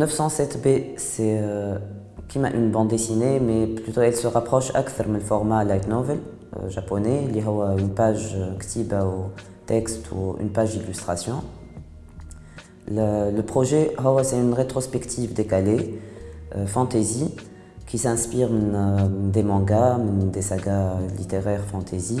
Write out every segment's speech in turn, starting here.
907B, c'est euh, une bande dessinée, mais plutôt elle se rapproche du format light novel euh, japonais, y a une page ou texte ou une page d'illustration. Le, projet, c'est une rétrospective décalée, euh, fantasy, qui s'inspire des mangas, des sagas littéraires fantasy.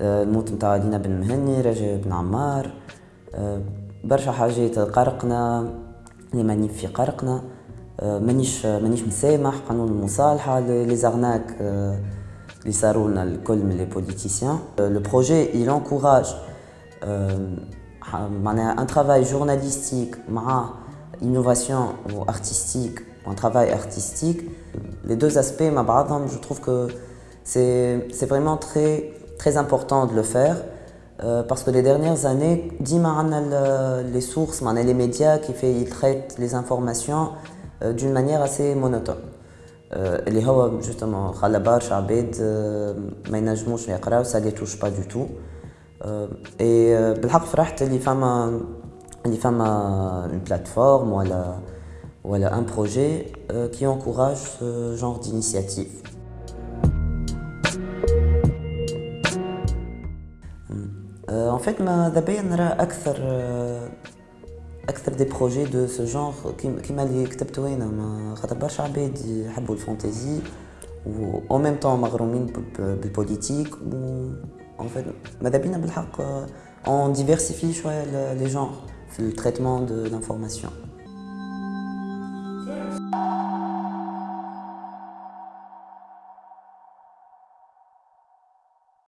الموت نتاع لينا بن مهني رجاء بن عمار برشا حاجات قرقنا لي مانيف في قرقنا مانيش مانيش مسامح قانون المصالحه لي زارناك اللي صاروا لنا الكل من لي بوليتيسيان لو بروجي il encourage معناها ان ترافاي جورناليستيك مع innovation ou artistique un travail artistique les deux aspects مع بعضهم je trouve que c'est c'est vraiment très très important de le faire. Euh, parce que les dernières années, euh, les sources, les médias qui fait, ils traitent les informations euh, d'une manière assez monotone. Oh, les euh, justement, ça les touche pas du tout. Et les femmes, les femmes une plateforme ou un projet qui encourage ce genre d'initiative. En fait, d'abord, on a plus des projets de ce genre qui m'a dit que j'étais en train de faire le fantasy ou en même temps ma grand-mère de politique ou en fait madabina belhak euh, on diversifie choix les genres le traitement de l'information.